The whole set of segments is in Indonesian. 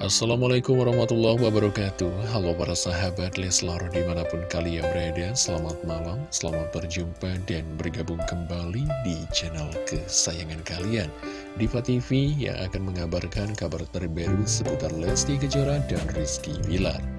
Assalamualaikum warahmatullahi wabarakatuh. Halo para sahabat Leslar di mana pun kalian berada Selamat malam, selamat berjumpa dan bergabung kembali di channel kesayangan kalian. Diva TV yang akan mengabarkan kabar terbaru seputar Lesti Kejora dan Rizky Bilar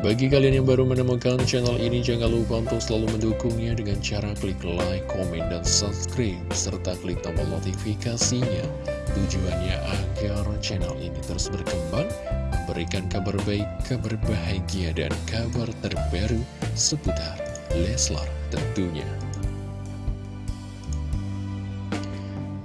bagi kalian yang baru menemukan channel ini, jangan lupa untuk selalu mendukungnya dengan cara klik like, komen, dan subscribe, serta klik tombol notifikasinya. Tujuannya agar channel ini terus berkembang, memberikan kabar baik, kabar bahagia, dan kabar terbaru seputar Leslar tentunya.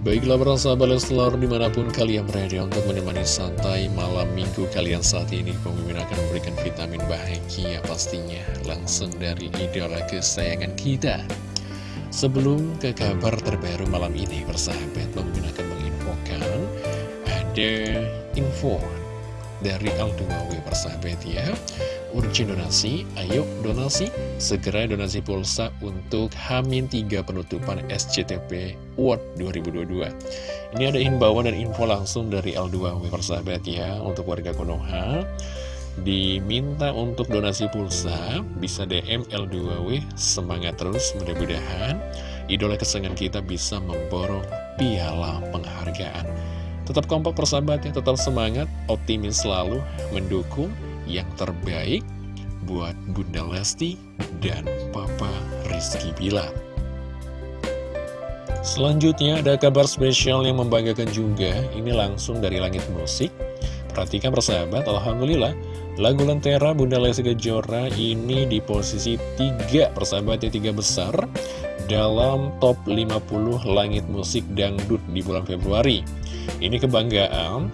Baiklah para sahabat Leslar di mana pun kalian berada untuk menemani santai malam minggu kalian saat ini Pemimpin akan memberikan vitamin bahagia pastinya langsung dari idola kesayangan kita. Sebelum ke kabar terbaru malam ini persahabat Pemimpin akan menginfokan ada info dari L2W persahabat ya urgent donasi, ayo donasi, segera donasi pulsa untuk Hamin 3 penutupan SCTP World 2022. Ini ada himbauan dan info langsung dari L2W persahabat ya, untuk warga Konoha. Diminta untuk donasi pulsa, bisa DM L2W, semangat terus, mudah-mudahan idola kesenangan kita bisa memborong piala penghargaan. Tetap kompak persahabat ya, tetap semangat, optimis selalu, mendukung, yang terbaik buat Bunda Lesti dan Papa Rizky Bilar. Selanjutnya ada kabar spesial yang membanggakan juga, ini langsung dari langit musik. Perhatikan persahabat, Alhamdulillah, lagu Lentera Bunda Lesti Kejora ini di posisi 3 persahabat ya 3 besar dalam top 50 langit musik dangdut di bulan Februari. Ini kebanggaan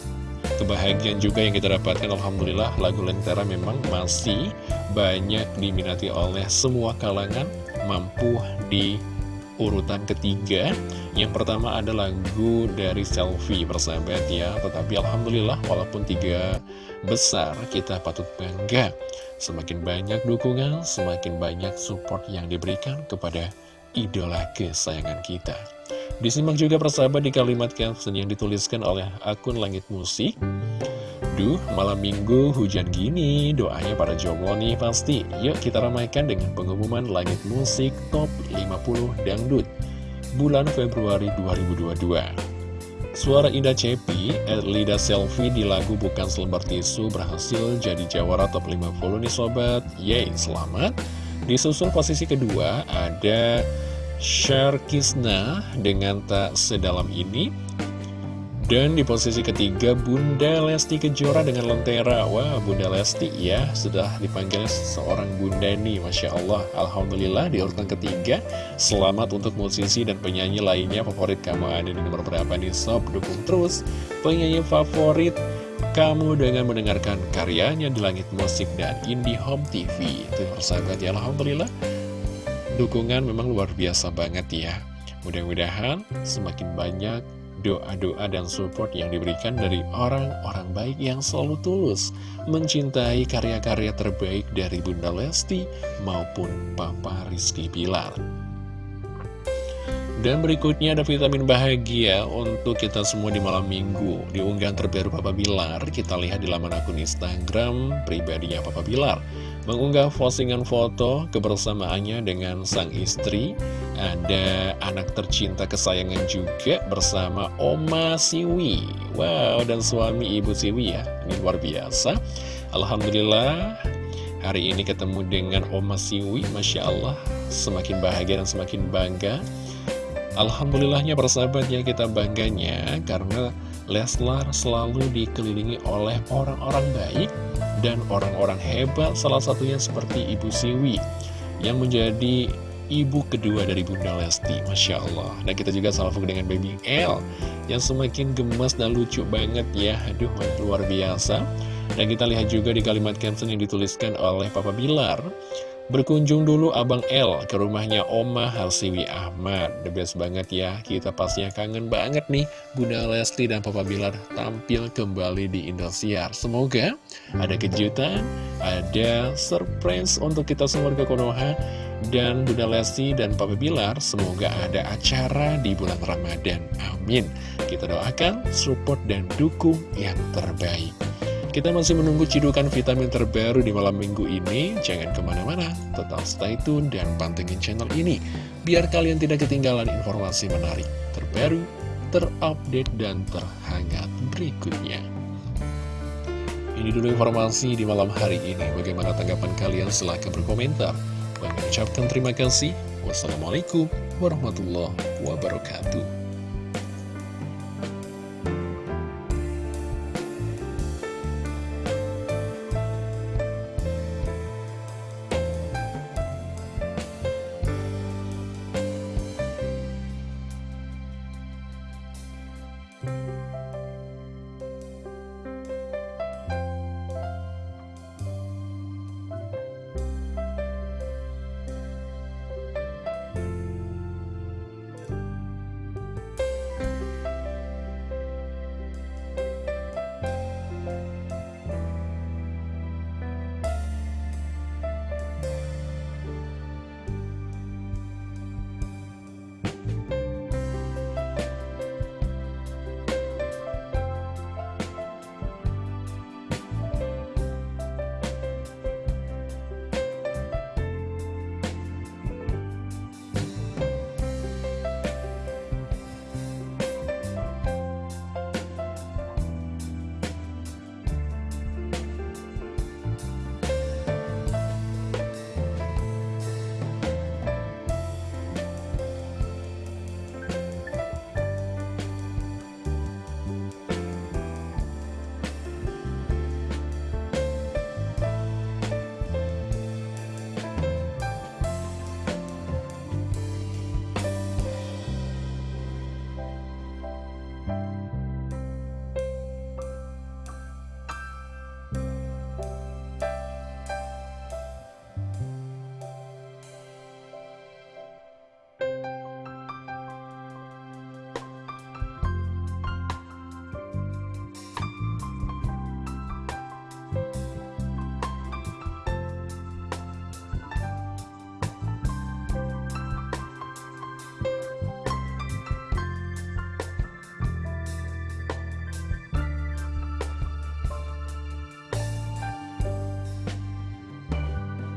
kebahagiaan juga yang kita dapatkan. Alhamdulillah lagu Lentera memang masih banyak diminati oleh semua kalangan mampu di urutan ketiga. Yang pertama ada lagu dari Selfie persahabat ya tetapi Alhamdulillah walaupun tiga besar kita patut bangga. Semakin banyak dukungan semakin banyak support yang diberikan kepada idola kesayangan kita Disimak juga persahabat di kalimat caption yang dituliskan oleh akun Langit Musik. Duh, malam minggu hujan gini, doanya para jomblo nih pasti. Yuk kita ramaikan dengan pengumuman Langit Musik Top 50 Dangdut bulan Februari 2022. Suara Indah Cepi, Lida Selfie di lagu Bukan Selembar Tisu berhasil jadi jawara top 50 nih sobat. Yeay, selamat. Disusul posisi kedua ada Kisna dengan tak sedalam ini. Dan di posisi ketiga Bunda Lesti Kejora dengan Lentera. Wah Bunda Lesti ya sudah dipanggil seorang bunda nih Masya Allah. Alhamdulillah di urutan ketiga Selamat untuk musisi dan penyanyi lainnya. Favorit kamu ada di nomor berapa nih? Sob Dukung terus. Penyanyi favorit kamu dengan mendengarkan karyanya di Langit Musik dan Indie Home TV Itu persahabat ya Alhamdulillah Dukungan memang luar biasa banget ya Mudah-mudahan semakin banyak doa-doa dan support yang diberikan dari orang-orang baik yang selalu tulus mencintai karya-karya terbaik dari Bunda Lesti maupun Papa Rizky Pilar. Dan berikutnya ada vitamin bahagia untuk kita semua di malam minggu. Di unggahan terbaru Papa Bilar, kita lihat di laman akun Instagram pribadinya Papa Bilar mengunggah postingan foto kebersamaannya dengan sang istri. Ada anak tercinta kesayangan juga bersama Oma Siwi. Wow, dan suami Ibu Siwi ya. Ini luar biasa. Alhamdulillah, hari ini ketemu dengan Oma Siwi. Masya Allah, semakin bahagia dan semakin bangga. Alhamdulillahnya persahabatnya kita bangganya karena Leslar selalu dikelilingi oleh orang-orang baik dan orang-orang hebat salah satunya seperti Ibu Siwi yang menjadi ibu kedua dari Bunda Lesti Masya Allah. Dan kita juga salvo dengan Baby L yang semakin gemas dan lucu banget ya. Aduh luar biasa. Dan kita lihat juga di kalimat caption yang dituliskan oleh Papa Bilar Berkunjung dulu Abang L ke rumahnya Oma Harsiwi Ahmad The best banget ya Kita pastinya kangen banget nih Bunda Lesti dan Papa Bilar tampil kembali di Indosiar Semoga ada kejutan Ada surprise untuk kita semua ke Konoha dan Bunda Lesti dan Papa Bilar semoga ada acara di bulan Ramadan. Amin. Kita doakan, support, dan dukung yang terbaik. Kita masih menunggu cidukan vitamin terbaru di malam minggu ini. Jangan ke mana-mana, tetap stay tune dan pantengin channel ini. Biar kalian tidak ketinggalan informasi menarik, terbaru, terupdate, dan terhangat berikutnya. Ini dulu informasi di malam hari ini. Bagaimana tanggapan kalian? Silahkan berkomentar. Bagi ucapkan terima kasih. Wassalamualaikum warahmatullahi wabarakatuh.